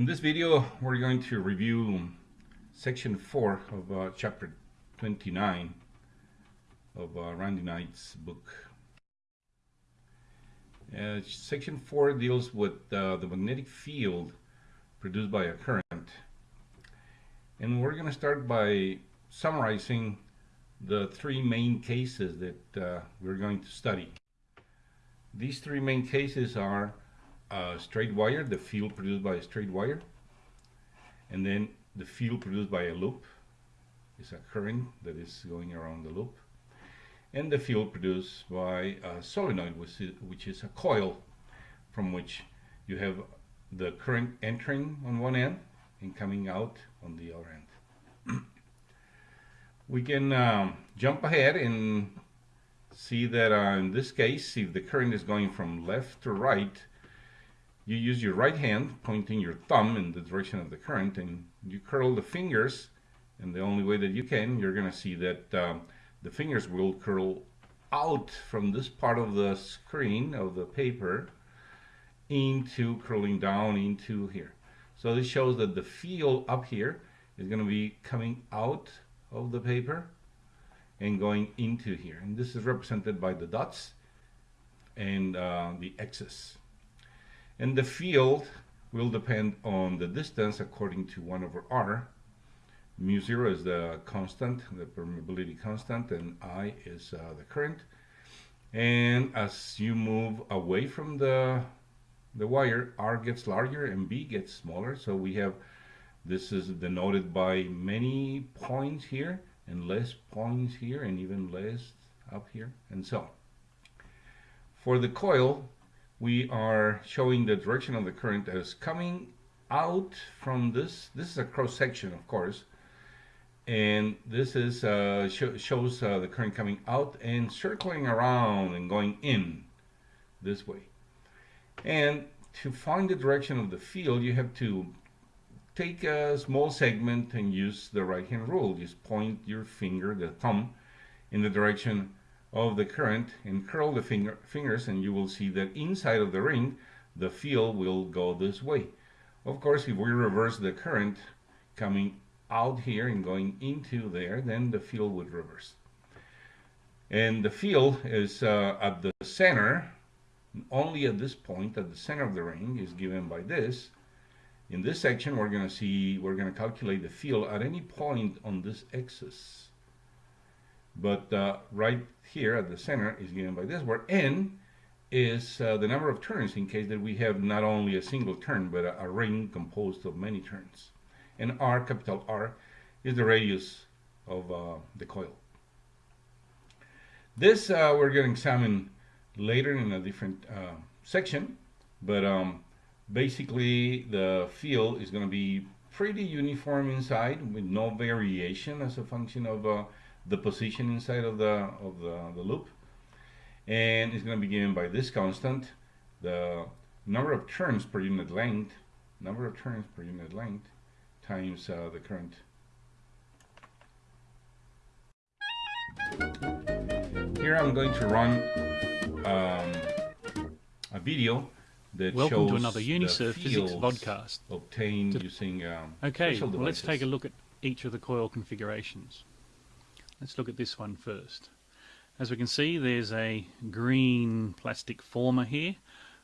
In this video, we're going to review section 4 of uh, chapter 29 of uh, Randy Knight's book. Uh, section 4 deals with uh, the magnetic field produced by a current. And we're going to start by summarizing the three main cases that uh, we're going to study. These three main cases are a straight wire, the field produced by a straight wire, and then the field produced by a loop is a current that is going around the loop, and the field produced by a solenoid, which is, which is a coil from which you have the current entering on one end and coming out on the other end. we can um, jump ahead and see that uh, in this case, if the current is going from left to right, you use your right hand pointing your thumb in the direction of the current and you curl the fingers and the only way that you can you're going to see that um, the fingers will curl out from this part of the screen of the paper into curling down into here. So this shows that the field up here is going to be coming out of the paper and going into here. And this is represented by the dots and uh, the X's and the field will depend on the distance according to 1 over r. Mu 0 is the constant, the permeability constant, and I is uh, the current. And as you move away from the, the wire, r gets larger and b gets smaller. So we have, this is denoted by many points here and less points here and even less up here and so on. For the coil, we are showing the direction of the current that is coming out from this. This is a cross section, of course, and this is uh, sh shows uh, the current coming out and circling around and going in this way. And to find the direction of the field, you have to take a small segment and use the right hand rule. Just point your finger, the thumb, in the direction of the current and curl the finger, fingers and you will see that inside of the ring the field will go this way. Of course if we reverse the current coming out here and going into there then the field would reverse. And the field is uh, at the center only at this point at the center of the ring is given by this. In this section we're going to see we're going to calculate the field at any point on this axis but uh, right here at the center is given by this, where n is uh, the number of turns in case that we have not only a single turn, but a, a, ring composed of many turns. And r, capital R, is the radius of uh, the coil. This uh, we're going to examine later in a different uh, section, but um, basically the field is going to be pretty uniform inside with no variation as a function of uh, the position inside of the of the, the loop. And it's going to be given by this constant the number of turns per unit length number of turns per unit length times uh, the current. Here I'm going to run um, a video that Welcome shows to another Unisurf Physics podcast. obtained using um, okay well let's take a look at each of the coil configurations Let's look at this one first. As we can see there's a green plastic former here.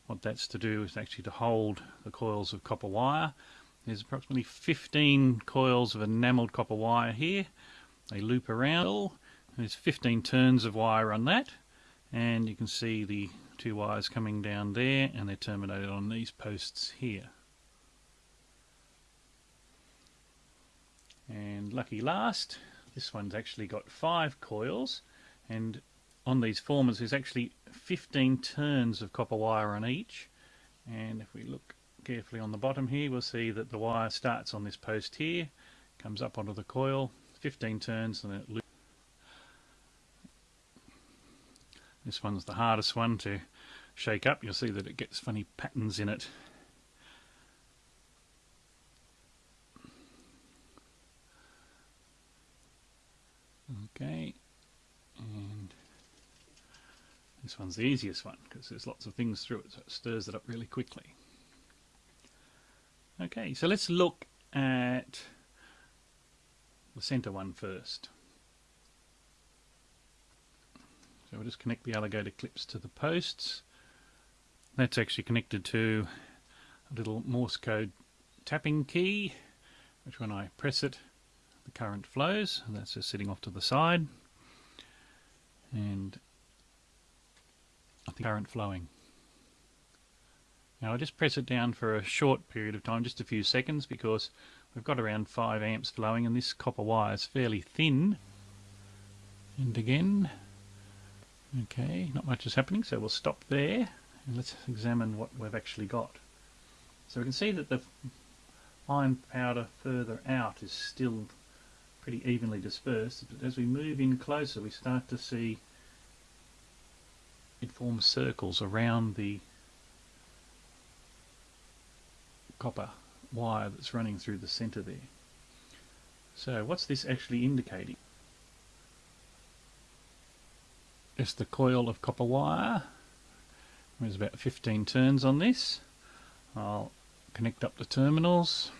What that's to do is actually to hold the coils of copper wire. There's approximately 15 coils of enamelled copper wire here. They loop around. There's 15 turns of wire on that and you can see the two wires coming down there and they're terminated on these posts here. And lucky last, this one's actually got five coils and on these formers there's actually 15 turns of copper wire on each. And if we look carefully on the bottom here we'll see that the wire starts on this post here comes up onto the coil 15 turns and it loops. This one's the hardest one to shake up. You'll see that it gets funny patterns in it Okay, and this one's the easiest one because there's lots of things through it, so it stirs it up really quickly. Okay, so let's look at the center one first. So we'll just connect the alligator clips to the posts. That's actually connected to a little Morse code tapping key, which when I press it, the current flows, that's just sitting off to the side. And I think current flowing. Now I just press it down for a short period of time, just a few seconds, because we've got around 5 amps flowing and this copper wire is fairly thin. And again, okay, not much is happening, so we'll stop there and let's examine what we've actually got. So we can see that the iron powder further out is still pretty evenly dispersed, but as we move in closer we start to see it forms circles around the copper wire that's running through the center there. So what's this actually indicating? It's the coil of copper wire. There's about 15 turns on this. I'll connect up the terminals.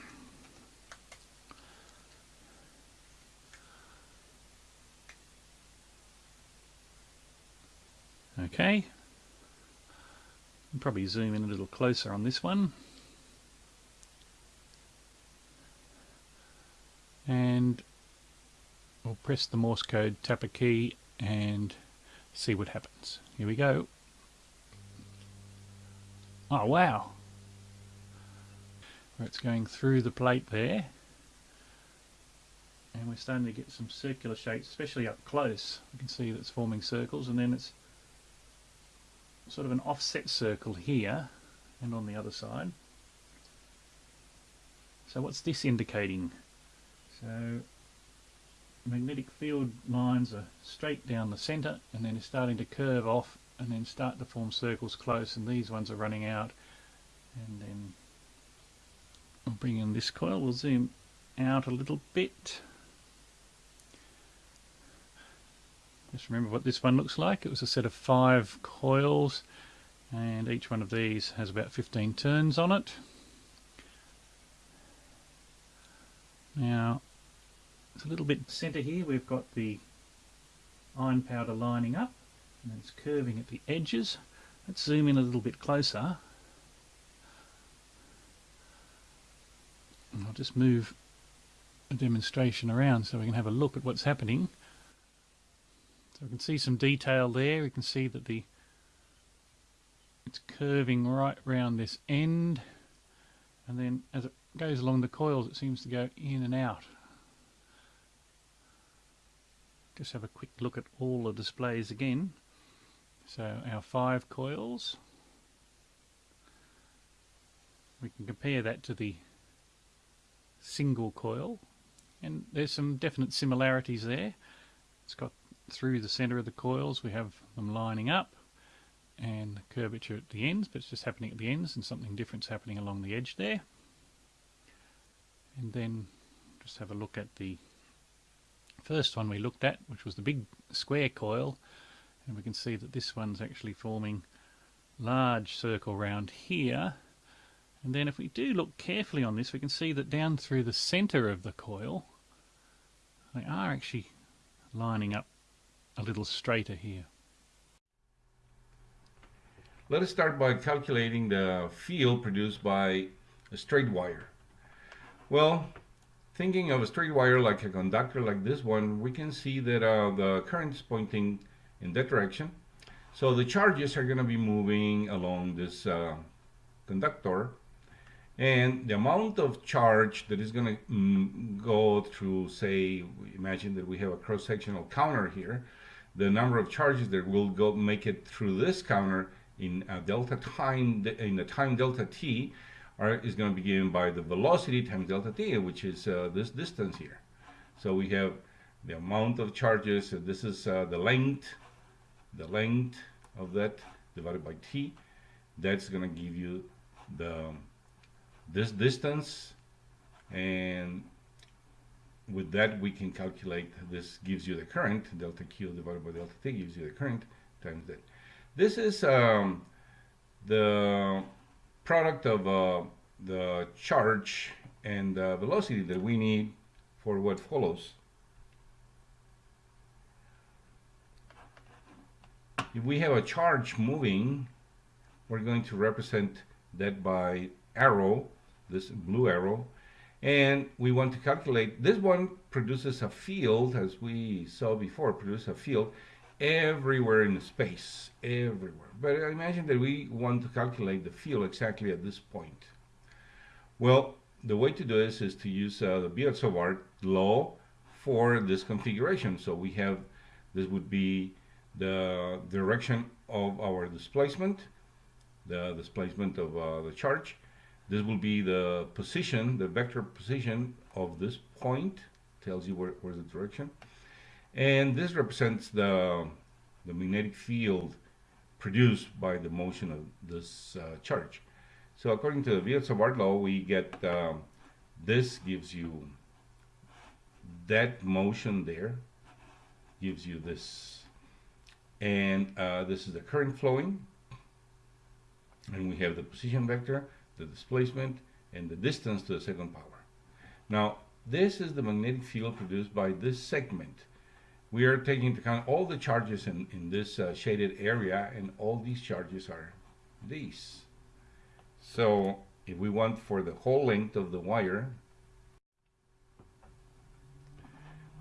Okay. Probably zoom in a little closer on this one. and we'll press the Morse code tapper key and see what happens. Here we go. Oh wow! It's going through the plate there and we're starting to get some circular shapes, especially up close. You can see that it's forming circles and then it's sort of an offset circle here and on the other side. So what's this indicating? So magnetic field lines are straight down the centre and then it's starting to curve off and then start to form circles close and these ones are running out and then I'll bring in this coil, we'll zoom out a little bit. Just remember what this one looks like. It was a set of five coils and each one of these has about 15 turns on it. Now it's a little bit centre here, we've got the iron powder lining up and it's curving at the edges. Let's zoom in a little bit closer. I'll just move a demonstration around so we can have a look at what's happening. So we can see some detail there. We can see that the it's curving right round this end and then as it goes along the coils it seems to go in and out just have a quick look at all the displays again. So our five coils, we can compare that to the single coil and there's some definite similarities there. It's got through the center of the coils we have them lining up and curvature at the ends but it's just happening at the ends and something different's happening along the edge there and then just have a look at the first one we looked at, which was the big square coil, and we can see that this one's actually forming large circle round here. And then if we do look carefully on this, we can see that down through the center of the coil, they are actually lining up a little straighter here. Let us start by calculating the field produced by a straight wire. Well, Thinking of a straight wire like a conductor like this one, we can see that uh, the current is pointing in that direction. So the charges are going to be moving along this uh, conductor and the amount of charge that is going to mm, go through, say, imagine that we have a cross-sectional counter here, the number of charges that will go make it through this counter in a delta time, in the time delta t, are, is going to be given by the velocity times delta t, which is uh, this distance here. So we have the amount of charges, so this is uh, the length, the length of that divided by t. That's going to give you the this distance, and with that we can calculate, this gives you the current, delta q divided by delta t gives you the current times that. This is um, the product of a the charge and the velocity that we need for what follows. If we have a charge moving, we're going to represent that by arrow, this blue arrow, and we want to calculate, this one produces a field, as we saw before, produces a field everywhere in space, everywhere. But I imagine that we want to calculate the field exactly at this point. Well, the way to do this is to use uh, the Biot-Savart law for this configuration. So we have, this would be the direction of our displacement, the displacement of uh, the charge. This will be the position, the vector position of this point, tells you where, where's the direction. And this represents the, the magnetic field produced by the motion of this uh, charge. So according to the Biot-Savart law, we get um, this gives you that motion there, gives you this, and uh, this is the current flowing, and we have the position vector, the displacement, and the distance to the second power. Now, this is the magnetic field produced by this segment. We are taking into account all the charges in, in this uh, shaded area, and all these charges are these. So if we want for the whole length of the wire,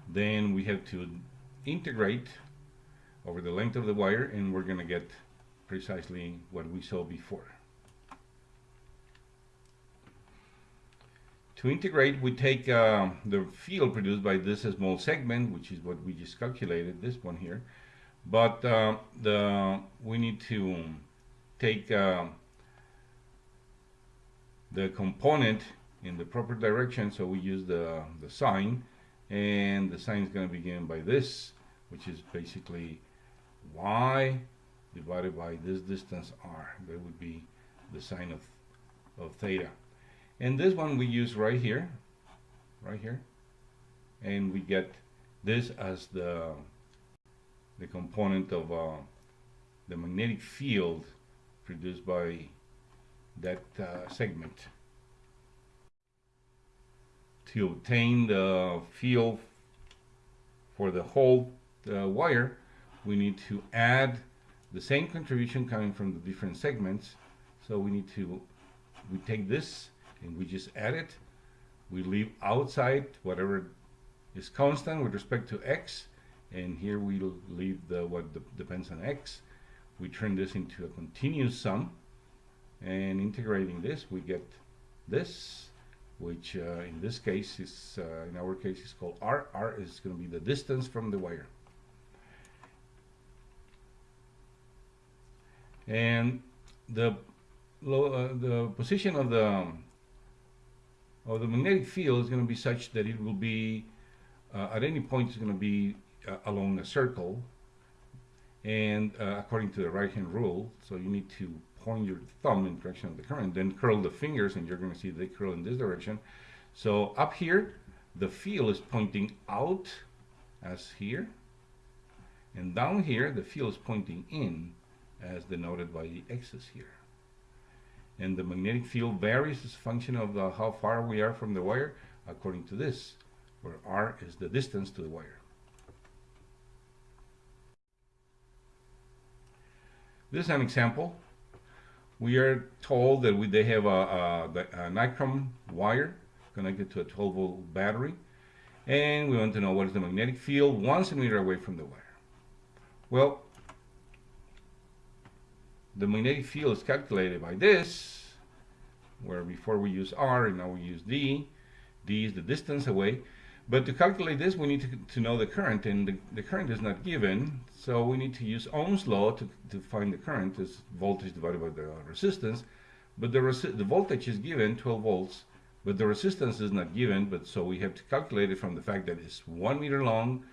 then we have to integrate over the length of the wire and we're going to get precisely what we saw before. To integrate, we take uh, the field produced by this small segment, which is what we just calculated, this one here, but uh, the we need to take uh, the component in the proper direction, so we use the, the sine, and the sine is going to be given by this, which is basically y divided by this distance r. That would be the sine of, of theta. And this one we use right here, right here, and we get this as the the component of uh, the magnetic field produced by that uh, segment. To obtain the field for the whole uh, wire, we need to add the same contribution coming from the different segments. So we need to, we take this and we just add it. We leave outside whatever is constant with respect to x, and here we leave the what depends on x. We turn this into a continuous sum, and integrating this we get this which uh, in this case is uh, in our case is called R. R is going to be the distance from the wire and the uh, the position of the of the magnetic field is going to be such that it will be uh, at any point it's going to be uh, along a circle and uh, according to the right hand rule so you need to point your thumb in the direction of the current, then curl the fingers and you're going to see they curl in this direction. So up here, the field is pointing out as here. And down here, the field is pointing in as denoted by the x's here. And the magnetic field varies as a function of the, how far we are from the wire according to this, where r is the distance to the wire. This is an example we are told that we, they have a, a, a nichrome wire connected to a 12 volt battery and we want to know what is the magnetic field one centimeter away from the wire. Well, the magnetic field is calculated by this, where before we use R and now we use D. D is the distance away. But to calculate this, we need to, to know the current, and the, the, current is not given, so we need to use Ohm's law to, to find the current, is voltage divided by the resistance. But the, resi the voltage is given, 12 volts, but the resistance is not given, but so we have to calculate it from the fact that it's one meter long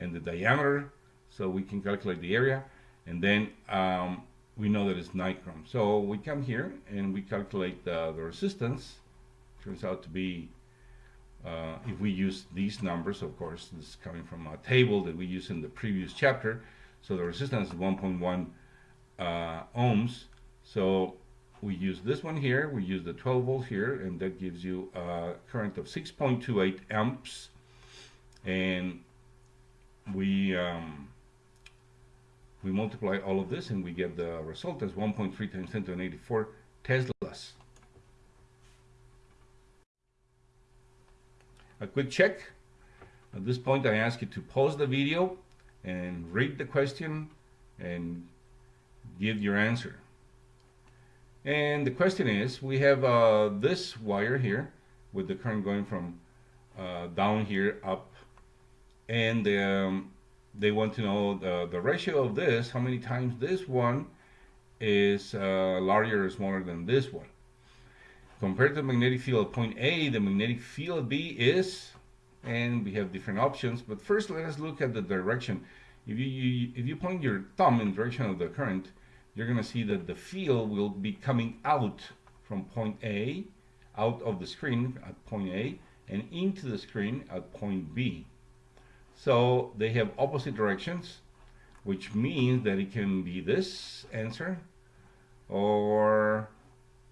and the diameter, so we can calculate the area, and then um, we know that it's nichrome. So we come here and we calculate the, the resistance, turns out to be uh, if we use these numbers, of course, this is coming from a table that we used in the previous chapter. So the resistance is 1.1 uh, ohms. So we use this one here, we use the 12 volts here, and that gives you a current of 6.28 amps. And we um, we multiply all of this and we get the result as 1.3 times 10 to the 84 Teslas. A quick check. At this point I ask you to pause the video and read the question and give your answer. And the question is, we have uh, this wire here with the current going from uh, down here up and um, they want to know the, the ratio of this, how many times this one is uh, larger or smaller than this one. Compared to the magnetic field at point A, the magnetic field B is, and we have different options, but first let us look at the direction. If you, you if you point your thumb in the direction of the current, you're going to see that the field will be coming out from point A, out of the screen at point A, and into the screen at point B. So they have opposite directions, which means that it can be this answer or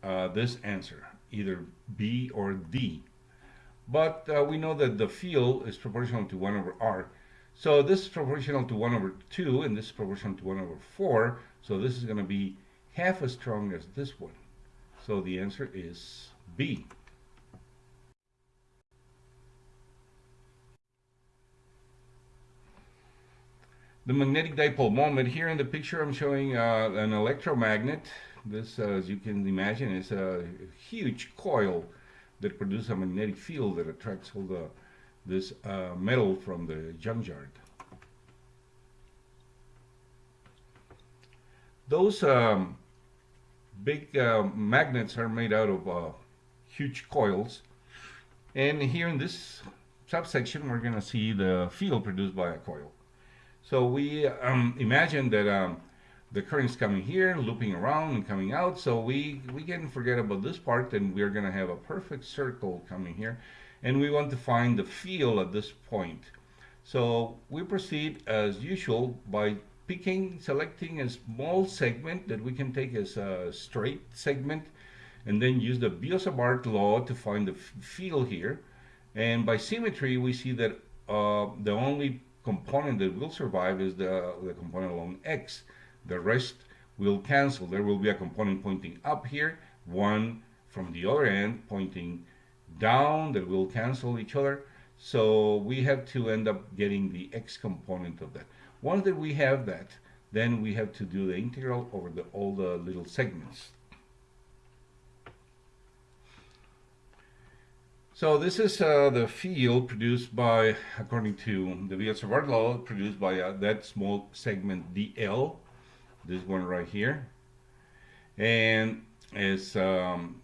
uh, this answer, either B or D. But uh, we know that the field is proportional to 1 over R. So this is proportional to 1 over 2, and this is proportional to 1 over 4. So this is going to be half as strong as this one. So the answer is B. the magnetic dipole moment. Here in the picture I'm showing uh, an electromagnet. This, uh, as you can imagine, is a huge coil that produces a magnetic field that attracts all the this uh, metal from the junkyard. Those um, big uh, magnets are made out of uh, huge coils and here in this subsection we're going to see the field produced by a coil. So we um, imagine that um, the current is coming here, looping around and coming out. So we, we can forget about this part and we're going to have a perfect circle coming here. And we want to find the field at this point. So we proceed as usual by picking, selecting a small segment that we can take as a straight segment and then use the Biot-Savart law to find the field here. And by symmetry, we see that uh, the only component that will survive is the, the component along x. The rest will cancel. There will be a component pointing up here, one from the other end pointing down that will cancel each other. So we have to end up getting the x component of that. Once that we have that, then we have to do the integral over the, all the little segments. So this is uh, the field produced by, according to the Biot-Savart law, produced by uh, that small segment DL, this one right here, and is um,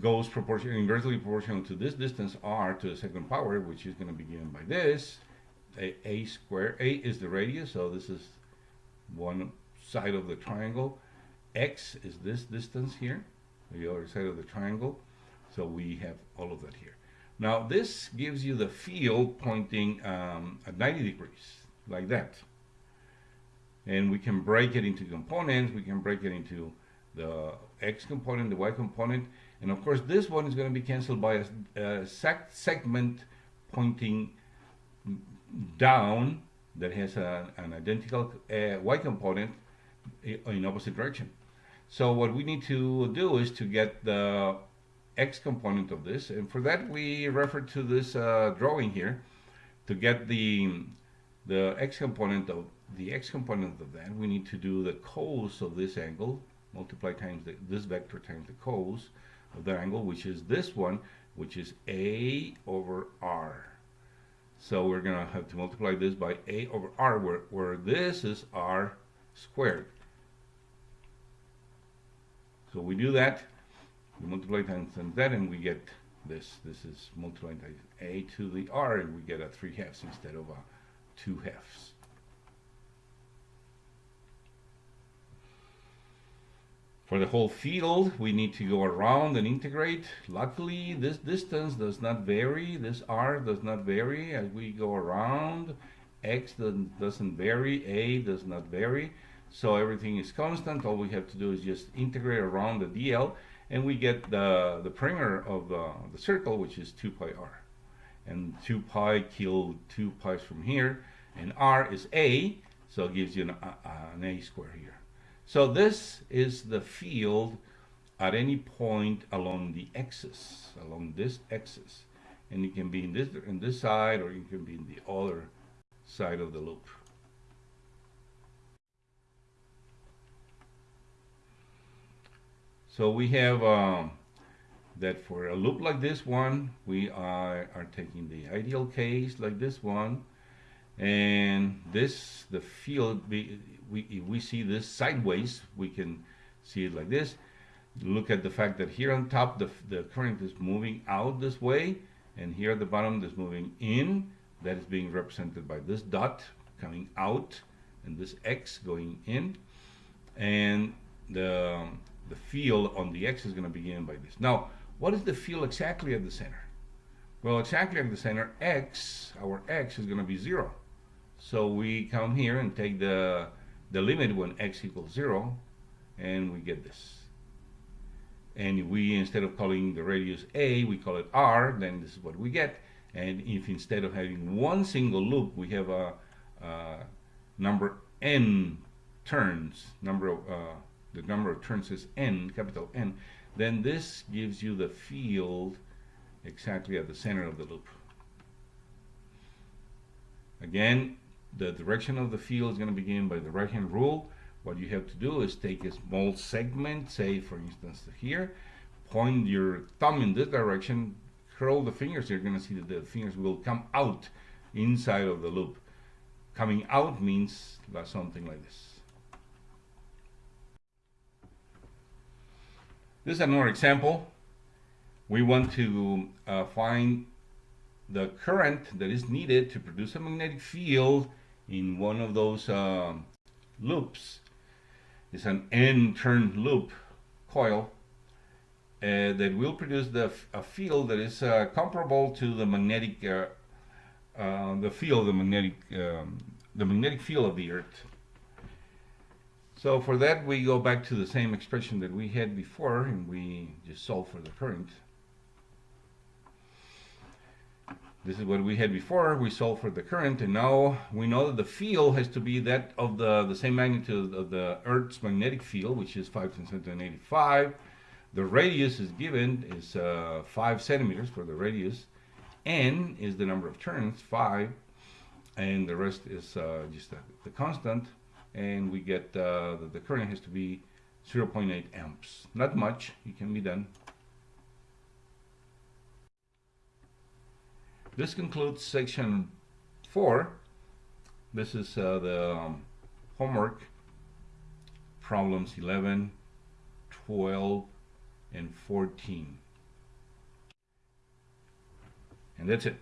goes proportional, inversely proportional to this distance r to the second power, which is going to be given by this, a, a square. A is the radius, so this is one side of the triangle. X is this distance here, the other side of the triangle so we have all of that here. Now this gives you the field pointing um, at 90 degrees, like that. And we can break it into components. We can break it into the X component, the Y component. And of course, this one is going to be canceled by a, a segment pointing down that has a, an identical uh, Y component in opposite direction. So what we need to do is to get the x component of this and for that we refer to this uh, drawing here to get the the x component of the x component of that we need to do the cos of this angle multiply times the, this vector times the cos of the angle which is this one which is a over r. So we're gonna have to multiply this by a over r where, where this is r squared. So we do that we multiply times, times that and we get this. This is multiplied times a to the r and we get a 3 halves instead of a 2 halves. For the whole field, we need to go around and integrate. Luckily, this distance does not vary. This r does not vary as we go around. x doesn't vary. a does not vary. so everything is constant. All we have to do is just integrate around the DL, and we get the, the perimeter of uh, the circle, which is 2 pi r. And 2 pi kill 2 pi's from here, and r is a, so it gives you an, uh, an a square here. So this is the field at any point along the axis, along this axis. And it can be in this, in this side, or it can be in the other side of the loop. So we have um, that for a loop like this one, we are, are taking the ideal case like this one, and this, the field, we, we, if we see this sideways, we can see it like this. Look at the fact that here on top, the, the current is moving out this way, and here at the bottom, is moving in. That is being represented by this dot coming out, and this X going in. And the, the field on the X is going to begin by this. Now, what is the field exactly at the center? Well, exactly at the center, X, our X is going to be zero. So we come here and take the, the limit when X equals zero, and we get this. And we, instead of calling the radius A, we call it R, then this is what we get. And if instead of having one single loop, we have a, a number n turns, number of, uh, the number of turns is n, capital N, then this gives you the field exactly at the center of the loop. Again, the direction of the field is going to be begin by the right hand rule. What you have to do is take a small segment, say for instance here, point your thumb in this direction, curl the fingers, you're going to see that the fingers will come out inside of the loop. Coming out means something like this. This is another example. We want to uh, find the current that is needed to produce a magnetic field in one of those um, loops. It's an N-turn loop coil uh, that will produce the a field that is uh, comparable to the magnetic uh, uh the field the magnetic um, the magnetic field of the Earth. So for that we go back to the same expression that we had before and we just solve for the current. This is what we had before. We solve for the current, and now we know that the field has to be that of the, the same magnitude of the Earth's magnetic field, which is 5 to the 85. The radius is given is uh, 5 centimeters for the radius. N is the number of turns, 5, and the rest is uh, just the, the, constant. And we get uh, that the current has to be 0.8 amps. Not much, it can be done. This concludes section 4. This is uh, the um, homework problems 11, 12, and 14. And that's it.